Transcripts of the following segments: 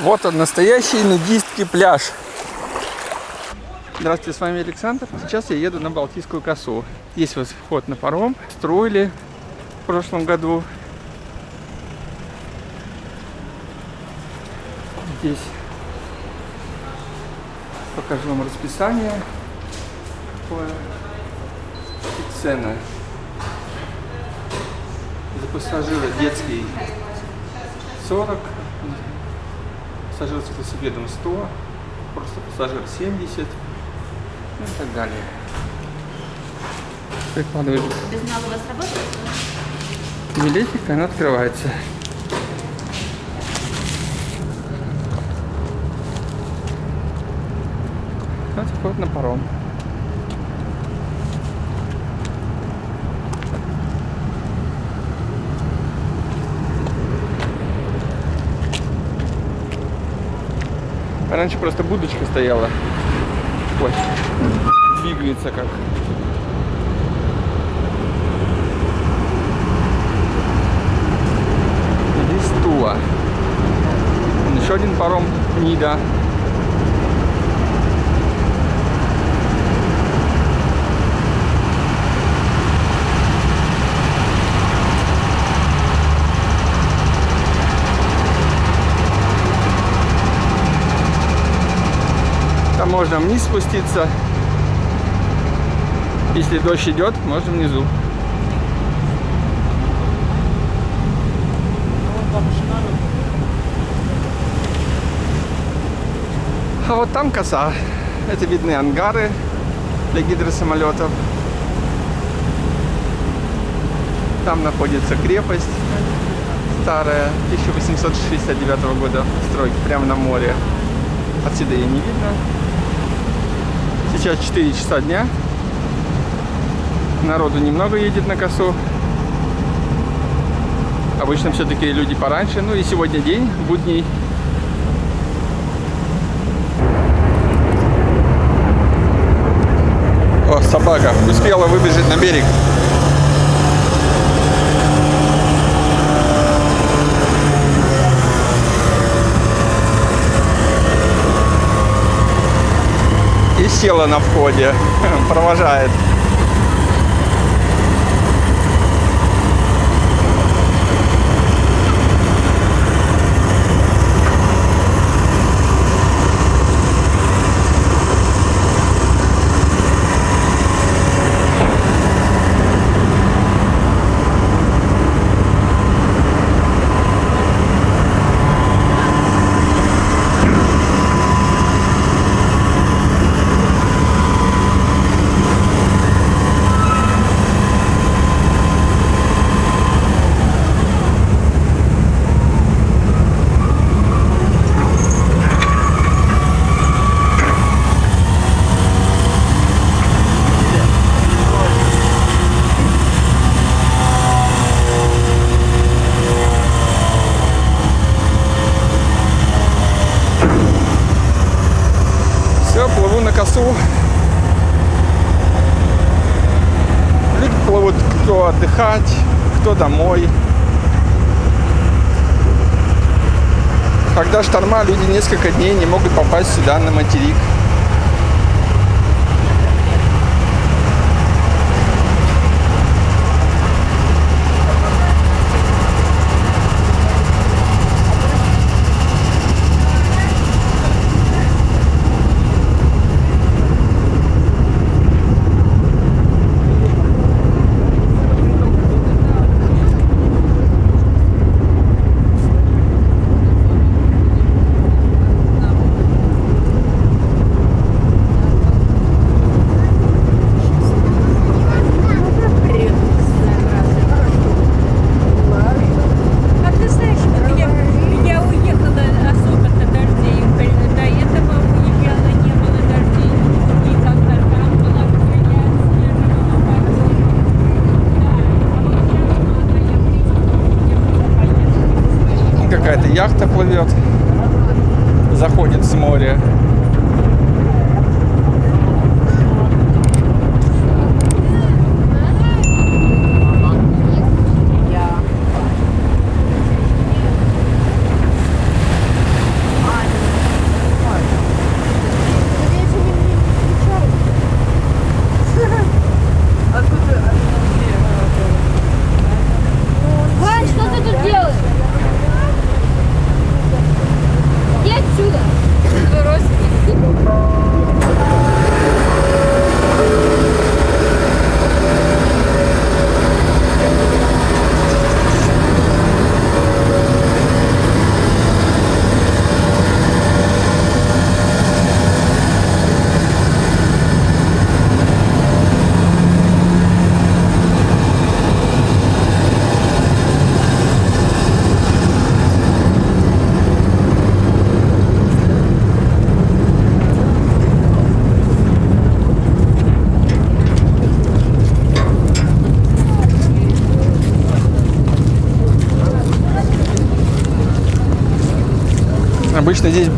Вот он, настоящий нудистский пляж. Здравствуйте, с вами Александр. Сейчас я еду на Балтийскую косу. Здесь вот вход на паром. Строили в прошлом году. Здесь покажу вам расписание. И цены. За пассажира детский 40, пассажир с велосипедом 100, просто пассажир 70 ну и так далее. Прикладываю Без нас у вас работает? билетик, она открывается. Вот вход на паром. Раньше просто будочка стояла. Ой, двигается как. Вон Еще один паром Нида. Можно вниз спуститься. Если дождь идет, можно внизу. А вот там коса. Это видны ангары для гидросамолетов. Там находится крепость старая, 1869 года стройки, прямо на море. Отсюда ее не видно. Сейчас 4 часа дня. Народу немного едет на косу. Обычно все-таки люди пораньше. Ну и сегодня день, будний. О, собака успела выбежать на берег. Села на входе. Провожает. Все, плыву на косу. Люди плывут кто отдыхать, кто домой. Когда шторма, люди несколько дней не могут попасть сюда, на материк.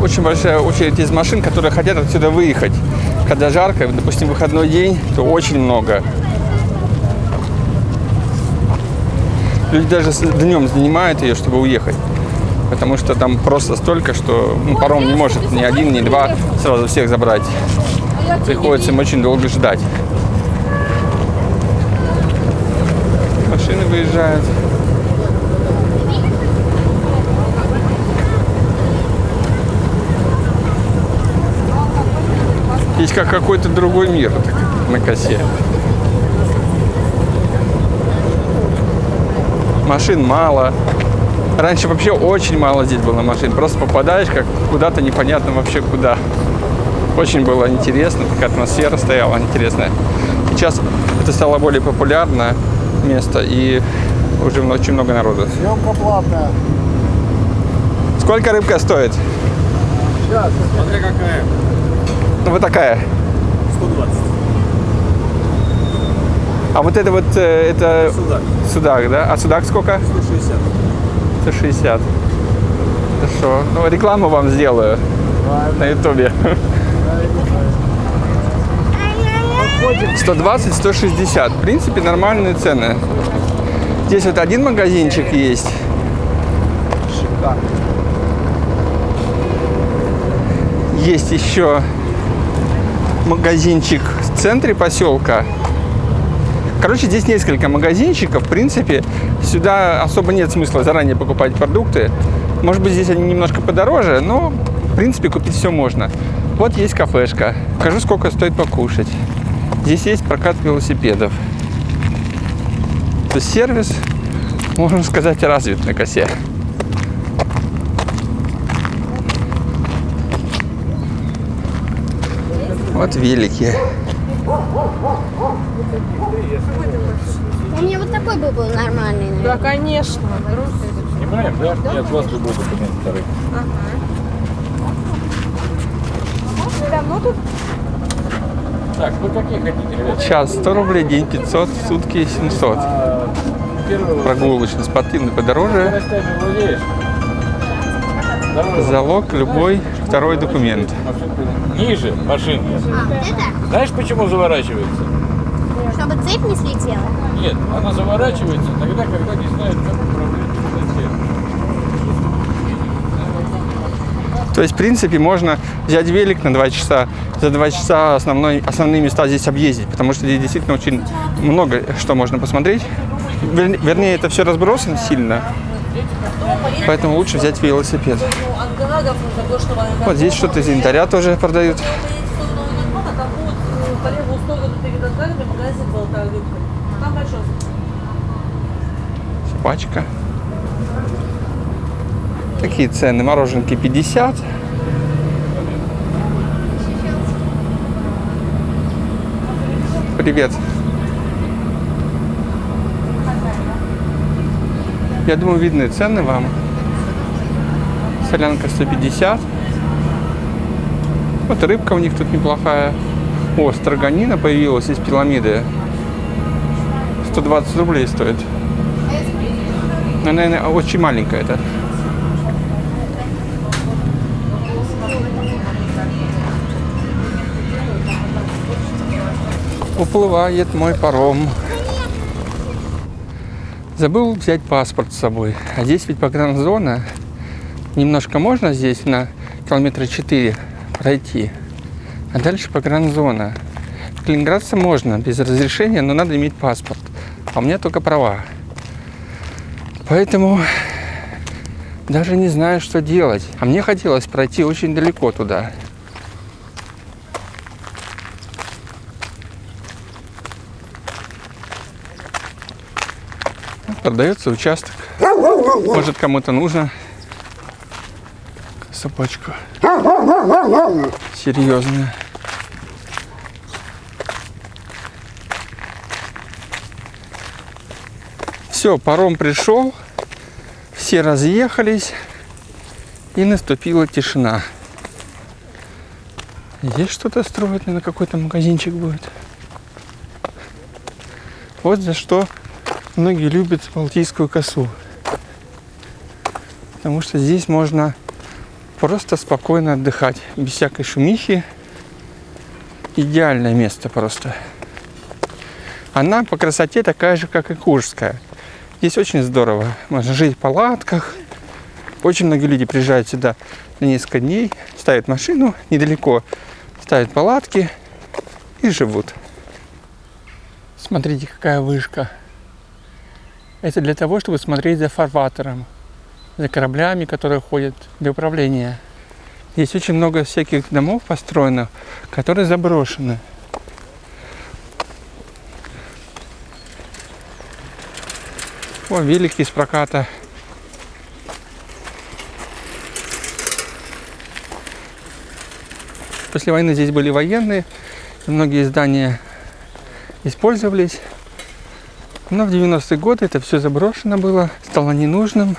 Очень большая очередь из машин, которые хотят отсюда выехать. Когда жарко, допустим, выходной день, то очень много. Люди даже днем занимают ее, чтобы уехать. Потому что там просто столько, что ну, паром не может ни один, ни два сразу всех забрать. Приходится им очень долго ждать. Машины выезжают. Здесь как какой-то другой мир так, на косе. Машин мало. Раньше вообще очень мало здесь было машин. Просто попадаешь как куда-то непонятно вообще куда. Очень было интересно, такая атмосфера стояла интересная. Сейчас это стало более популярное место и уже очень много народу. Съемка платная. Сколько рыбка стоит? Сейчас. Смотри какая. Ну, вот такая. 120. А вот это вот, э, это Судак. судак, да? А судак сколько? 160. 160. Хорошо. Ну, рекламу вам сделаю на ютубе. 120, 160. В принципе, нормальные цены. Здесь вот один магазинчик есть. Шикарно. Есть еще магазинчик в центре поселка. Короче, здесь несколько магазинчиков. В принципе, сюда особо нет смысла заранее покупать продукты. Может быть, здесь они немножко подороже, но, в принципе, купить все можно. Вот есть кафешка. Покажу, сколько стоит покушать. Здесь есть прокат велосипедов. То есть сервис, можно сказать, развит на косе. Вот велики. У меня вот такой бы был нормальный, наверное. Да, конечно. Снимаем, да? Я от вас любой документ второй. Давно тут? Так, вы какие хотите, ребят? Час 100 рублей, день 500, сутки 700. А, Прогулочный, спортивный подороже. Залог любой второй документ. Ниже машинки. А, вот это? Знаешь, почему заворачивается? Чтобы цепь не слетела? Нет, она заворачивается тогда, когда не знает, как управлять. То есть, в принципе, можно взять велик на 2 часа, за 2 часа основной, основные места здесь объездить, потому что здесь действительно очень много что можно посмотреть. Вер- Вернее, это все разбросано сильно, поэтому лучше взять велосипед. Вот здесь что-то из янтаря тоже продают. Там большой. Пачка. Такие цены. Мороженки 50. Привет. Я думаю, видны цены вам. Солянка 150. Вот рыбка у них тут неплохая. О, строганина появилась из пирамиды. 120 рублей стоит. Ну, наверное, очень маленькая это. Уплывает мой паром. Забыл взять паспорт с собой. А здесь ведь погранзона. Немножко можно здесь на километра 4 пройти. А дальше погранзона. Калининградца можно без разрешения, но надо иметь паспорт. А у меня только права. Поэтому даже не знаю, что делать. А мне хотелось пройти очень далеко туда. Продается участок. Может, кому-то нужно собачка. Серьезная. Все, паром пришел, все разъехались, и наступила тишина. Здесь что-то строят, наверное, какой-то магазинчик будет. Вот за что многие любят Балтийскую косу. Потому что здесь можно просто спокойно отдыхать, без всякой шумихи. Идеальное место просто. Она по красоте такая же, как и Курская. Здесь очень здорово. Можно жить в палатках. Очень многие люди приезжают сюда на несколько дней, ставят машину недалеко, ставят палатки и живут. Смотрите, какая вышка. Это для того, чтобы смотреть за фарватером, за кораблями, которые ходят для управления. Здесь очень много всяких домов построено, которые заброшены. О, велики из проката. После войны здесь были военные, многие здания использовались. Но в 90-е годы это все заброшено было, стало ненужным.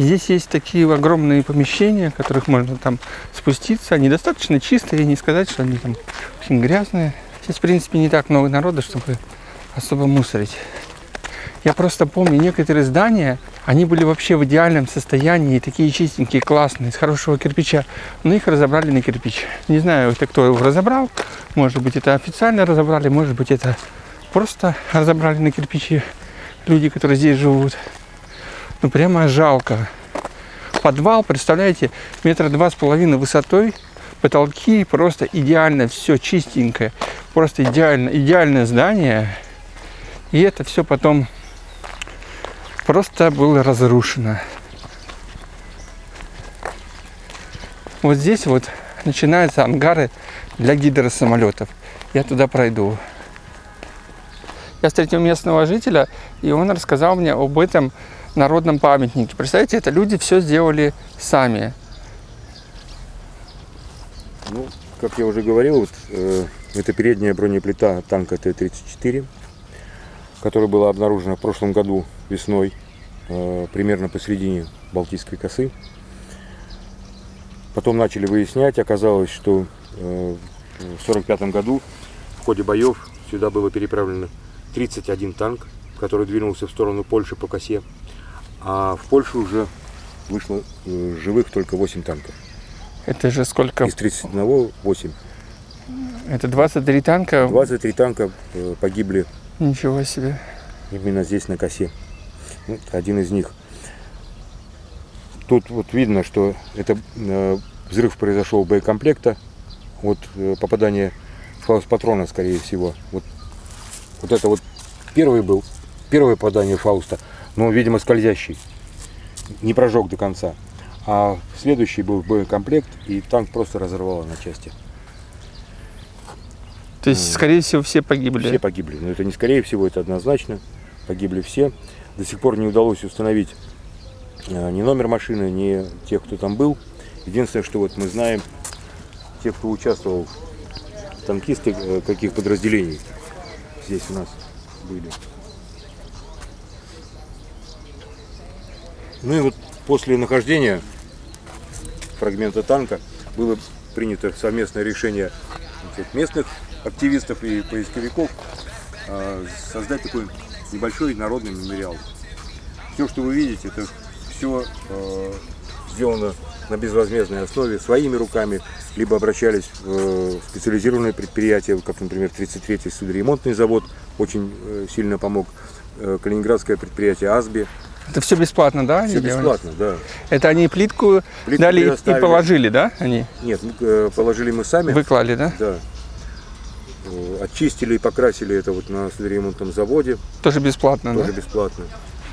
Здесь есть такие огромные помещения, в которых можно там спуститься. Они достаточно чистые, не сказать, что они там очень грязные. Здесь, в принципе, не так много народа, чтобы особо мусорить. Я просто помню, некоторые здания, они были вообще в идеальном состоянии, такие чистенькие, классные, из хорошего кирпича, но их разобрали на кирпич. Не знаю, это кто его разобрал, может быть, это официально разобрали, может быть, это просто разобрали на кирпичи люди, которые здесь живут. Ну, прямо жалко. Подвал, представляете, метра два с половиной высотой, потолки просто идеально, все чистенькое, просто идеально, идеальное здание. И это все потом просто было разрушено. Вот здесь вот начинаются ангары для гидросамолетов. Я туда пройду. Я встретил местного жителя, и он рассказал мне об этом народном памятнике. Представляете, это люди все сделали сами. Ну, как я уже говорил, вот, э, это передняя бронеплита танка Т-34, которая была обнаружена в прошлом году весной, э, примерно посередине Балтийской косы. Потом начали выяснять, оказалось, что э, в 1945 году в ходе боев сюда было переправлено 31 танк, который двинулся в сторону Польши по косе, а в Польшу уже вышло э, живых только 8 танков. Это же сколько? Из 31 8. Это 23 танка? 23 танка э, погибли Ничего себе. именно здесь на косе. Вот один из них. Тут вот видно, что это э, взрыв произошел боекомплекта от э, попадания фаус патрона, скорее всего. Вот, вот это вот первый был, первое попадание Фауста, но, видимо, скользящий. Не прожег до конца. А следующий был боекомплект, и танк просто разорвало на части. То есть, скорее всего, все погибли. Все погибли. Но это не скорее всего, это однозначно. Погибли все. До сих пор не удалось установить э, ни номер машины, ни тех, кто там был. Единственное, что вот мы знаем, тех, кто участвовал, танкисты э, каких подразделений здесь у нас были. Ну и вот после нахождения фрагмента танка было принято совместное решение местных активистов и поисковиков а, создать такой небольшой народный мемориал. Все, что вы видите, это все сделано на безвозмездной основе, своими руками, либо обращались в э, специализированные предприятия, как, например, 33-й судоремонтный завод очень э, сильно помог, э, калининградское предприятие «Асби». Это все бесплатно, да? Все бесплатно, да. Это они плитку, Плитку дали и положили, да? Они Нет, э, положили мы сами. выклали, да? Да. Э, Очистили и покрасили это вот на судоремонтном заводе, Тоже бесплатно, тоже да? бесплатно.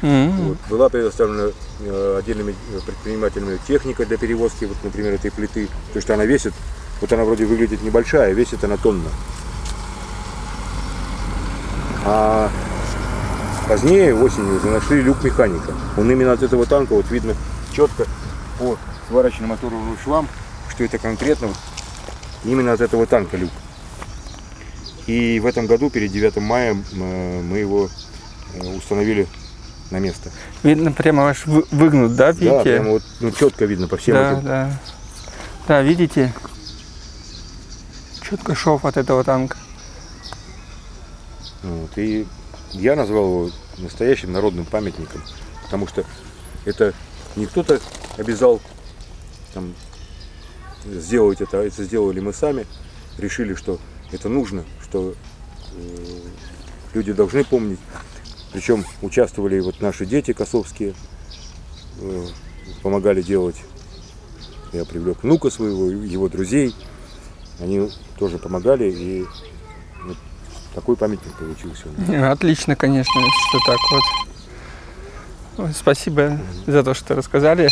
М. Вот. Была предоставлена э, отдельными предпринимателями техника для перевозки, вот, например, этой плиты, потому что она весит, вот она вроде выглядит небольшая, весит она тонна. А позднее, осенью, нашли люк механика. Он именно от этого танка, вот видно четко по сварочным моторным швам, что это конкретно вот именно от этого танка люк. И в этом году, перед 9 мая, э, мы его э, установили на место. Видно, прямо аж вы- выгнут, да, Да, видите? прямо вот ну, четко видно по всем да, этим. да. Да, видите? Четко шов от этого танка. Вот, и я назвал его настоящим народным памятником, потому что это не кто-то обязал там, сделать это, это сделали мы сами. Решили, что это нужно, что э, люди должны помнить. Причем участвовали вот наши дети косовские, э, помогали делать. Я привлек внука своего, его друзей. Они тоже помогали, и такой памятник получился. Отлично, конечно, что так вот. Спасибо за то, что рассказали.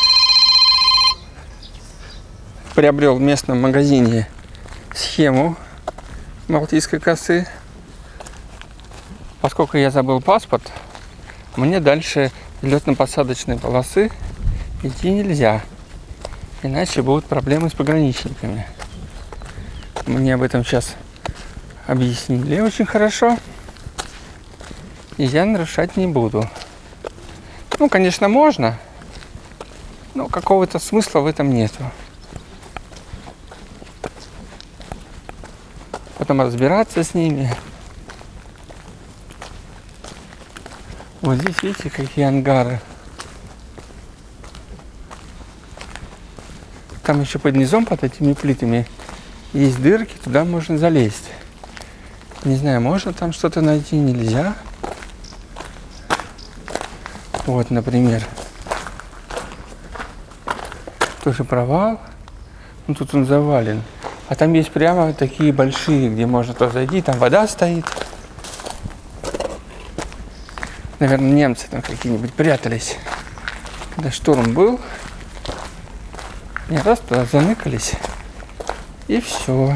Приобрел в местном магазине схему Балтийской косы. Поскольку я забыл паспорт, мне дальше летно-посадочной полосы идти нельзя. Иначе будут проблемы с пограничниками. Мне об этом сейчас объяснили очень хорошо. И я нарушать не буду. Ну, конечно, можно, но какого-то смысла в этом нету. Потом разбираться с ними. Вот здесь, видите, какие ангары. Там еще под низом, под этими плитами, есть дырки, туда можно залезть. Не знаю, можно там что-то найти, нельзя. Вот, например. Тоже провал. Ну, тут он завален. А там есть прямо такие большие, где можно туда зайти. Там вода стоит. Наверное, немцы там какие-нибудь прятались. Когда шторм был. Не раз туда заныкались. И все.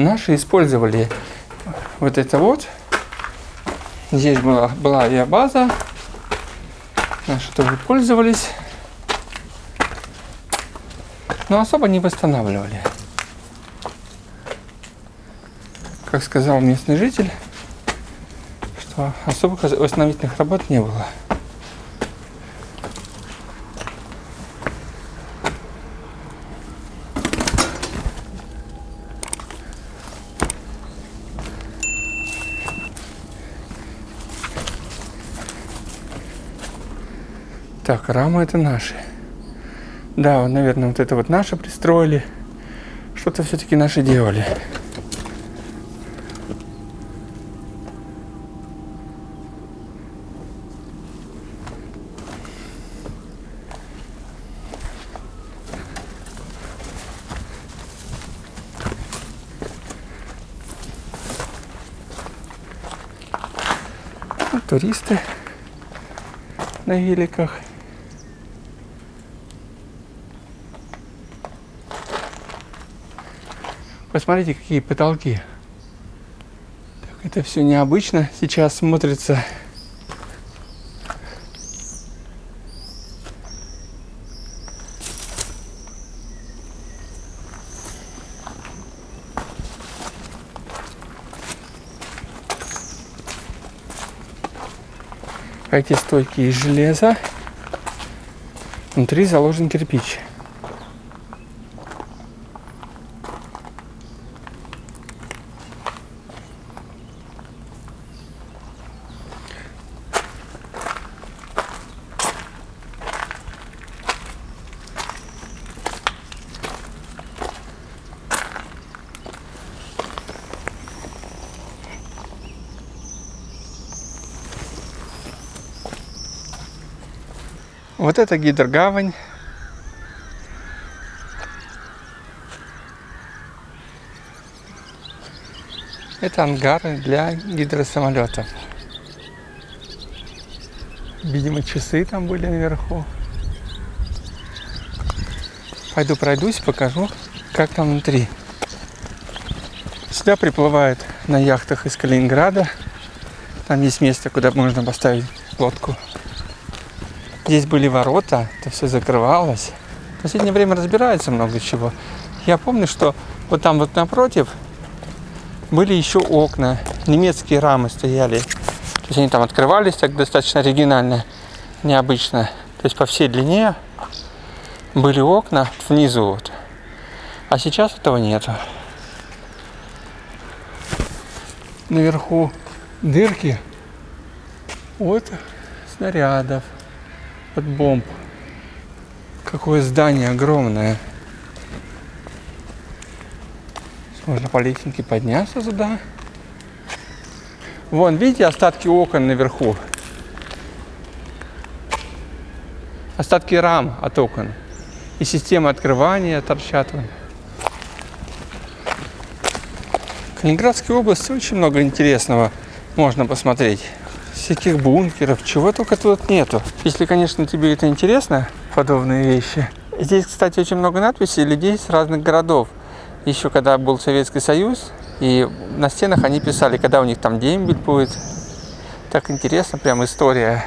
Наши использовали вот это вот. Здесь была, была авиабаза. Наши тоже пользовались. Но особо не восстанавливали. Как сказал местный житель, что особых восстановительных работ не было. Так, рамы это наши. Да, наверное, вот это вот наши пристроили. Что-то все-таки наши делали. Туристы на великах. Посмотрите, какие потолки. Так, это все необычно сейчас смотрится. Эти стойки из железа. Внутри заложен кирпич. Вот это гидрогавань. Это ангары для гидросамолетов. Видимо, часы там были наверху. Пойду пройдусь, покажу, как там внутри. Сюда приплывают на яхтах из Калининграда. Там есть место, куда можно поставить лодку. Здесь были ворота, это все закрывалось. В последнее время разбирается много чего. Я помню, что вот там вот напротив были еще окна, немецкие рамы стояли. То есть они там открывались так достаточно оригинально, необычно. То есть по всей длине были окна внизу вот. А сейчас этого нету. Наверху дырки от снарядов, от бомб. Какое здание огромное. Можно по лестнице подняться туда. Вон, видите остатки окон наверху? Остатки рам от окон. И система открывания торчат. Вон. В Калининградской области очень много интересного можно посмотреть. Всяких бункеров, чего только тут нету. Если, конечно, тебе это интересно, подобные вещи. Здесь, кстати, очень много надписей людей с разных городов. Еще когда был Советский Союз, и на стенах они писали, когда у них там дембель будет. Так интересно, прям история.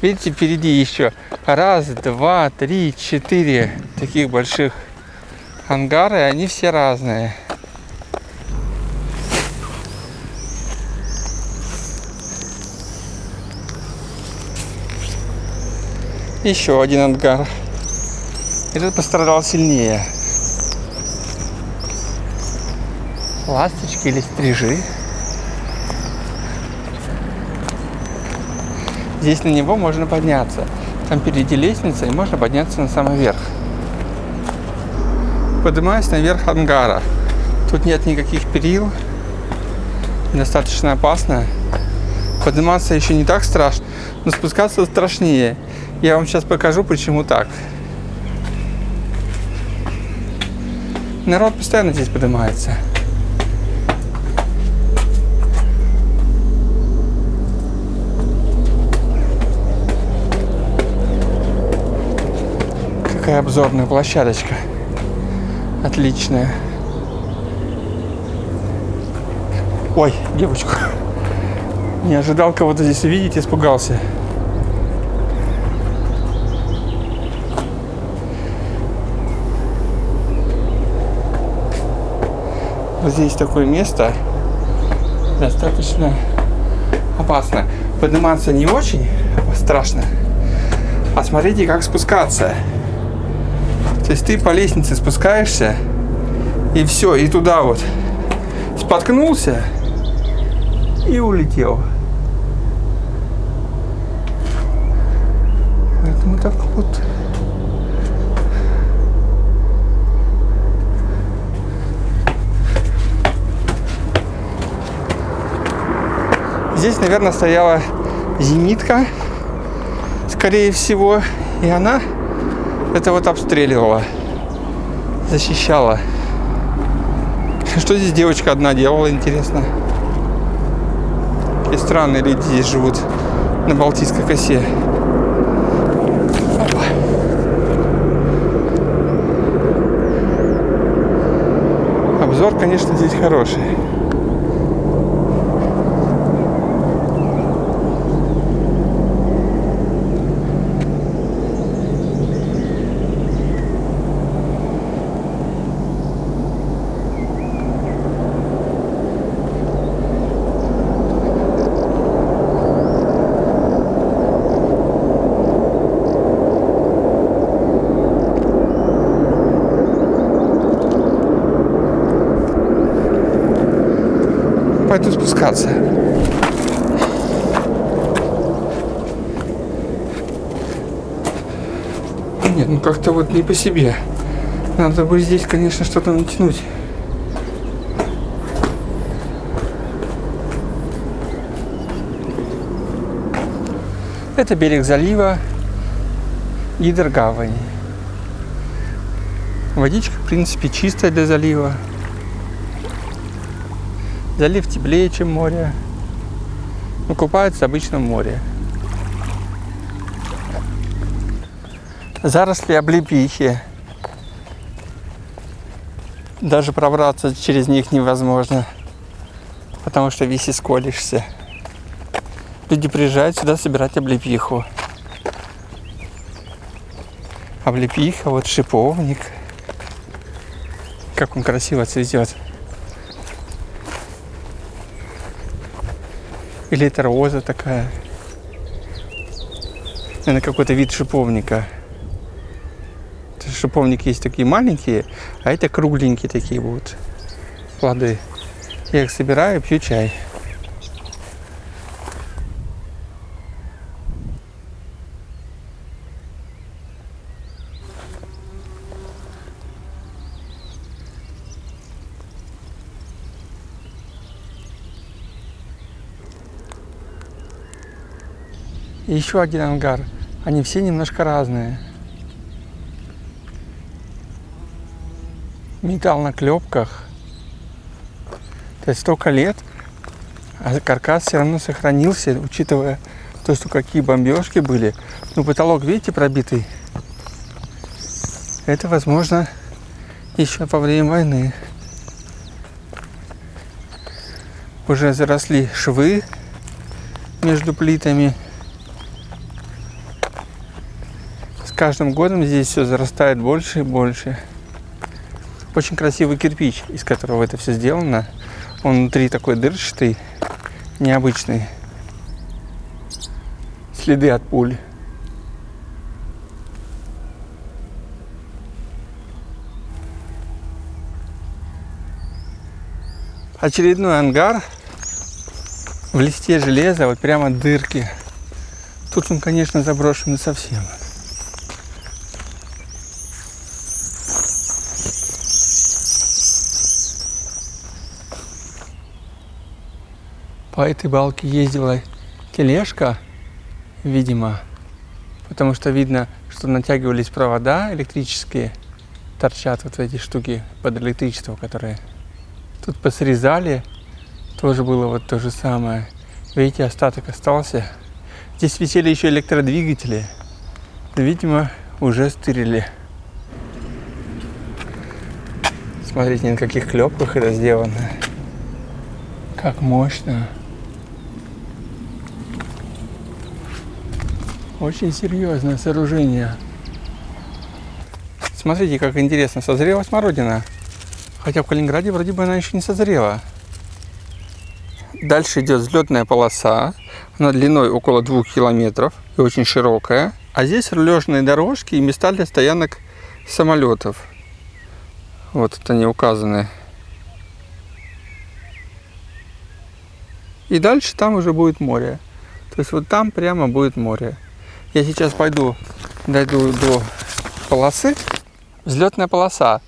Видите, впереди еще раз, два, три, четыре таких больших ангара, и они все разные. Еще один ангар. Этот пострадал сильнее. Ласточки или стрижи. Здесь на него можно подняться. Там впереди лестница, и можно подняться на самый верх. Поднимаюсь наверх ангара. Тут нет никаких перил. Достаточно опасно. Подниматься еще не так страшно, но спускаться страшнее. Я вам сейчас покажу, почему так. Народ постоянно здесь поднимается. Какая обзорная площадочка. Отличная. Ой, девочку. Не ожидал кого-то здесь увидеть, испугался. Вот здесь такое место достаточно опасно. Подниматься не очень страшно, а смотрите, как спускаться. То есть ты по лестнице спускаешься, и все, и туда вот споткнулся и улетел. Поэтому так вот Здесь, наверное, стояла зенитка, скорее всего, и она это вот обстреливала, защищала. Что здесь девочка одна делала, интересно? Какие странные люди здесь живут на Балтийской косе. Обзор, конечно, здесь хороший. пойду спускаться. Нет, ну как-то вот не по себе. Надо бы здесь, конечно, что-то натянуть. Это берег залива Гидрогавани. Водичка, в принципе, чистая для залива. Залив теплее, чем море. Но купаются обычно в море. Заросли облепихи. Даже пробраться через них невозможно, потому что весь исколешься. Люди приезжают сюда собирать облепиху. Облепиха, вот шиповник. Как он красиво цветет. Или это роза такая. Наверное, какой-то вид шиповника шиповники есть такие маленькие, а это кругленькие такие будут плоды. Я их собираю, пью чай. И еще один ангар. Они все немножко разные. Металл на клепках. То есть столько лет, а каркас все равно сохранился, учитывая то, что какие бомбежки были. Ну, потолок, видите, пробитый. Это, возможно, еще во время войны. Уже заросли швы между плитами. С каждым годом здесь все зарастает больше и больше. Очень красивый кирпич, из которого это все сделано. Он внутри такой дырчатый, необычный. Следы от пуль. Очередной ангар в листе железа, вот прямо дырки. Тут он, конечно, заброшенный совсем. По этой балке ездила тележка, видимо, потому что видно, что натягивались провода электрические, торчат вот эти штуки под электричество, которые тут посрезали, тоже было вот то же самое. Видите, остаток остался. Здесь висели еще электродвигатели. Видимо, уже стырили. Смотрите, на каких клепках это сделано. Как мощно. Очень серьезное сооружение. Смотрите, как интересно, созрела смородина. Хотя в Калининграде вроде бы она еще не созрела. Дальше идет взлетная полоса. Она длиной около двух километров и очень широкая. А здесь рулежные дорожки и места для стоянок самолетов. Вот это они указаны. И дальше там уже будет море. То есть вот там прямо будет море. Я сейчас пойду, дойду до полосы. Взлетная полоса.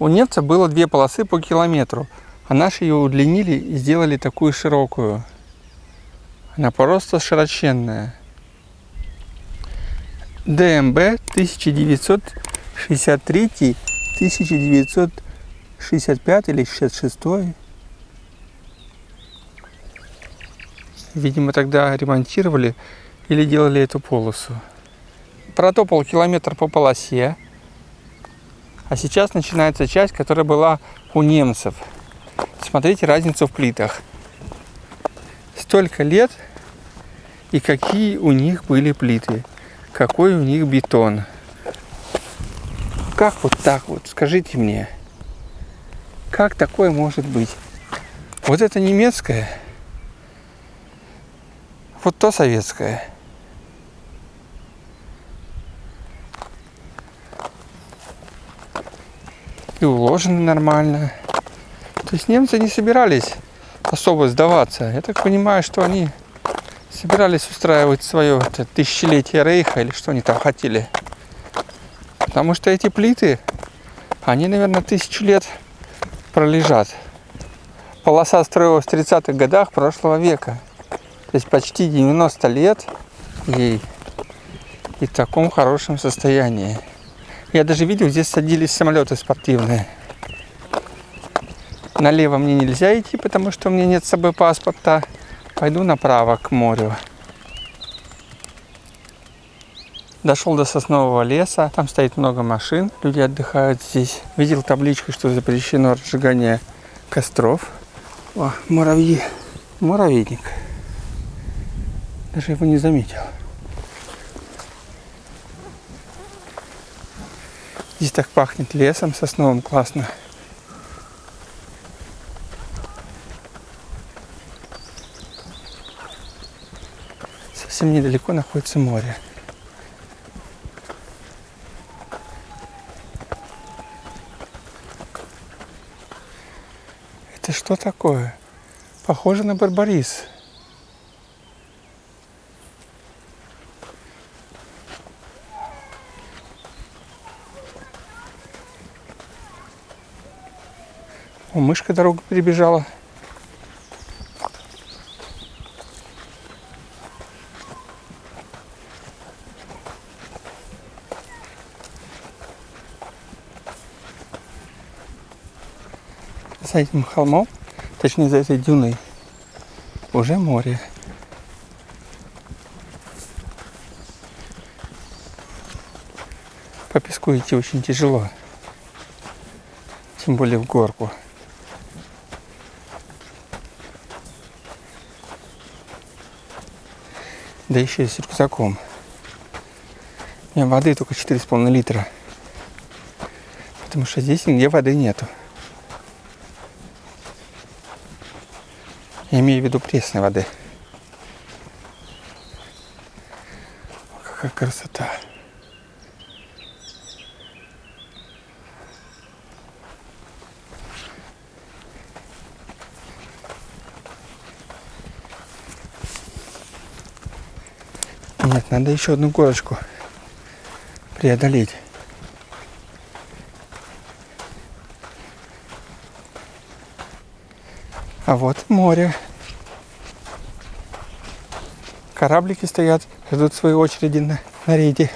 У немца было две полосы по километру, а наши ее удлинили и сделали такую широкую. Она просто широченная. ДМБ 1963, 1965 или 66. Видимо, тогда ремонтировали или делали эту полосу. Протопал километр по полосе. А сейчас начинается часть, которая была у немцев. Смотрите разницу в плитах. Столько лет и какие у них были плиты. Какой у них бетон. Как вот так вот? Скажите мне. Как такое может быть? Вот это немецкое. Вот то советское. И уложены нормально. То есть немцы не собирались особо сдаваться. Я так понимаю, что они собирались устраивать свое это, тысячелетие Рейха или что они там хотели. Потому что эти плиты, они, наверное, тысячу лет пролежат. Полоса строилась в 30-х годах прошлого века. То есть почти 90 лет ей и в таком хорошем состоянии. Я даже видел, здесь садились самолеты спортивные. Налево мне нельзя идти, потому что у меня нет с собой паспорта. Пойду направо к морю. Дошел до соснового леса, там стоит много машин, люди отдыхают здесь. Видел табличку, что запрещено разжигание костров. О, муравьи, муравейник. Даже его не заметил. Здесь так пахнет лесом сосновым, классно. Совсем недалеко находится море. Это что такое? Похоже на барбарис. О, мышка дорогу перебежала. За этим холмом, точнее за этой дюной, уже море. По песку идти очень тяжело, тем более в горку. Да еще и с рюкзаком. У меня воды только 4,5 литра. Потому что здесь нигде воды нету. Я имею в виду пресной воды. О, Какая красота. Нет, надо еще одну горочку преодолеть. А вот море. Кораблики стоят, ждут своей очереди на, на рейде.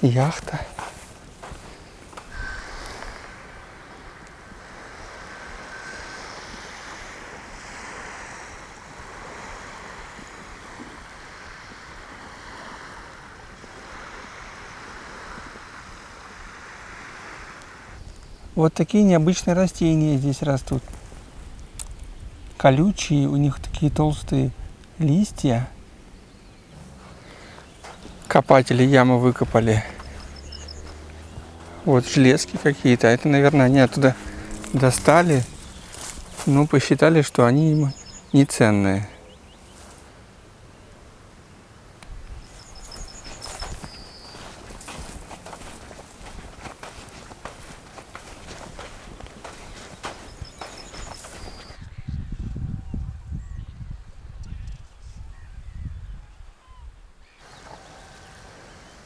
Яхта. Вот такие необычные растения здесь растут. Колючие, у них такие толстые листья. Копатели яму выкопали. Вот железки какие-то. Это, наверное, они оттуда достали. Ну, посчитали, что они им не ценные.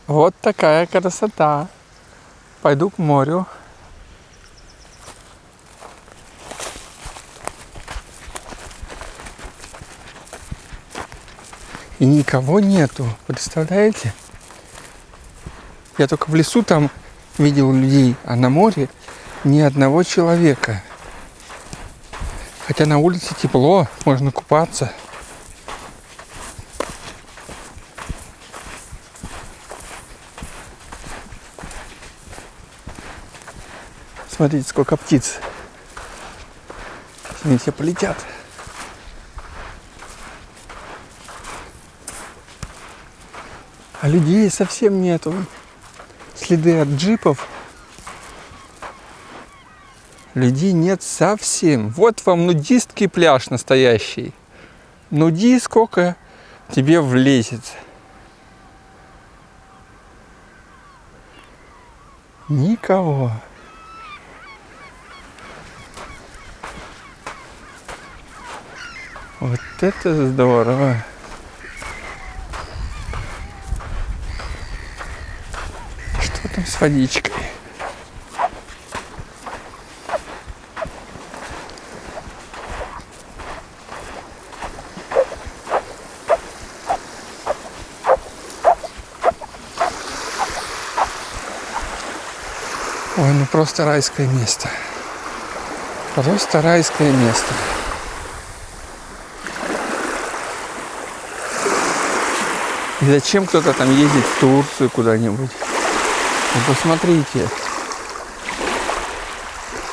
Вот такая красота. Пойду к морю. И никого нету, представляете? Я только в лесу там видел людей, а на море ни одного человека. Хотя на улице тепло, можно купаться. Смотрите, сколько птиц. Они все полетят. А людей совсем нету. Следы от джипов. Людей нет совсем. Вот вам нудистский пляж настоящий. Нуди сколько тебе влезет. Никого. Вот это здорово. Что там с водичкой? Ой, ну просто райское место. Просто райское место. И зачем кто-то там ездит в Турцию куда-нибудь? Ну посмотрите.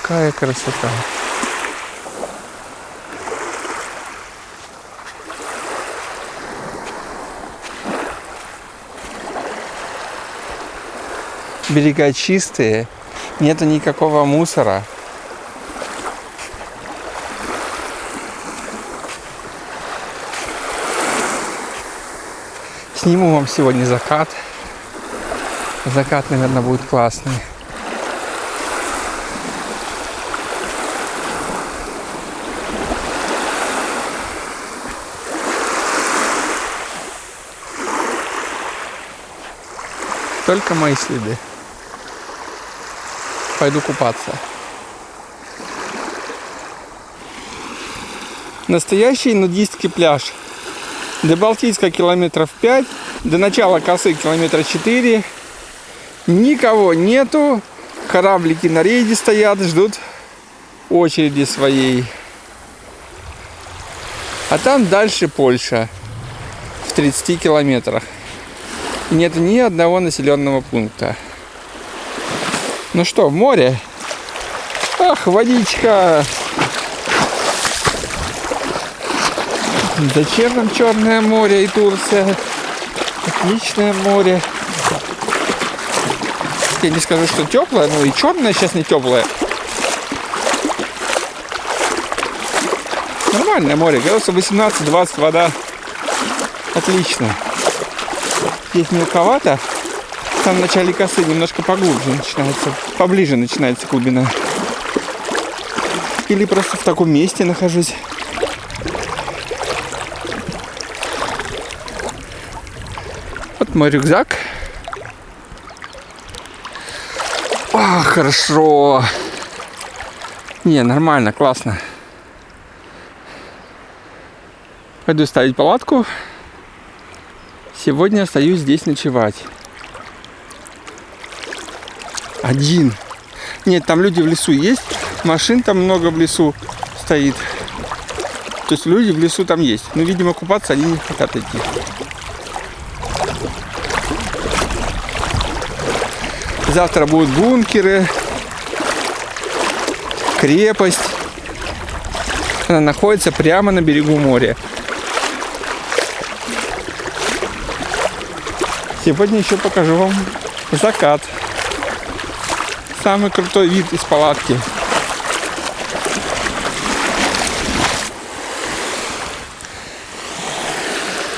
Какая красота. Берега чистые, нету никакого мусора. Сниму вам сегодня закат. Закат, наверное, будет классный. Только мои следы. Пойду купаться. Настоящий нудистский пляж. До Балтийска километров 5, до начала косы километра 4. Никого нету. Кораблики на рейде стоят, ждут очереди своей. А там дальше Польша в 30 километрах. Нет ни одного населенного пункта. Ну что, море? Ах, водичка! Зачем нам Черное море и Турция? Отличное море. Я не скажу, что теплое, но и черное сейчас не теплое. Нормальное море, градусов 18-20 вода. Отлично. Здесь мелковато. Там в начале косы немножко поглубже начинается, поближе начинается глубина. Или просто в таком месте нахожусь. Мой рюкзак. А, хорошо. Не, нормально, классно. Пойду ставить палатку. Сегодня остаюсь здесь ночевать. Один. Нет, там люди в лесу есть. Машин там много в лесу стоит. То есть люди в лесу там есть. Но, видимо, купаться они не хотят идти. Завтра будут бункеры, крепость. Она находится прямо на берегу моря. Сегодня еще покажу вам закат. Самый крутой вид из палатки.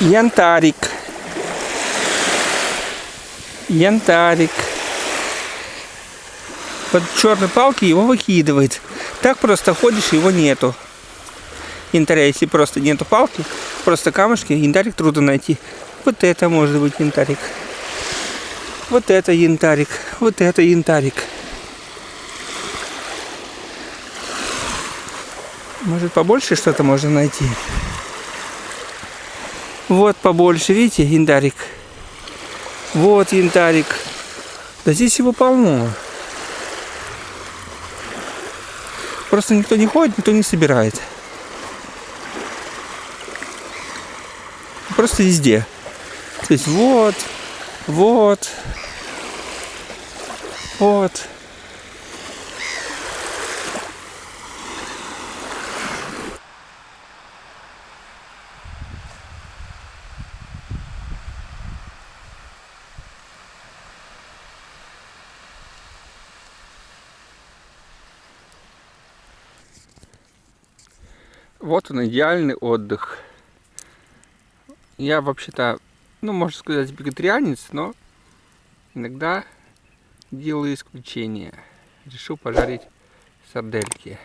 Янтарик. Янтарик. Под черной палки его выкидывает. Так просто ходишь, его нету. Янтаря, если просто нету палки, просто камушки, янтарик трудно найти. Вот это может быть янтарик. Вот это янтарик. Вот это янтарик. Может побольше что-то можно найти. Вот побольше, видите, янтарик. Вот янтарик. Да здесь его полно. Просто никто не ходит, никто не собирает. Просто везде. То есть вот, вот, вот. Вот он, идеальный отдых. Я вообще-то, ну, можно сказать, вегетарианец, но иногда делаю исключение. Решил пожарить сардельки.